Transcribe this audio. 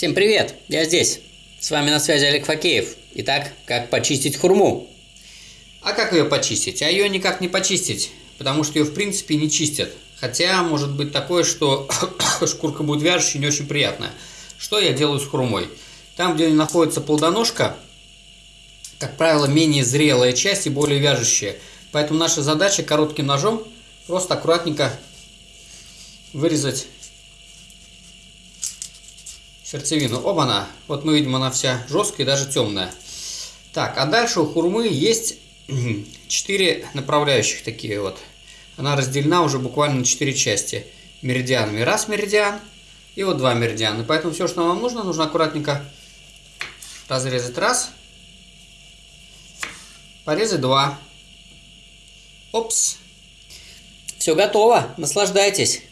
Всем привет, я здесь. С вами на связи Олег Факеев. Итак, как почистить хурму? А как ее почистить? А ее никак не почистить, потому что ее в принципе не чистят. Хотя может быть такое, что шкурка будет вяжущей не очень приятная. Что я делаю с хурмой? Там, где находится плодоножка, как правило, менее зрелая часть и более вяжущая. Поэтому наша задача коротким ножом просто аккуратненько вырезать сердцевину. Оба-на! Вот мы видим, она вся жесткая даже темная. Так, а дальше у хурмы есть 4 направляющих такие вот. Она разделена уже буквально на 4 части меридианами. Раз меридиан и вот два меридиана. Поэтому все, что нам нужно, нужно аккуратненько разрезать раз, порезать два. Опс. Все готово. Наслаждайтесь.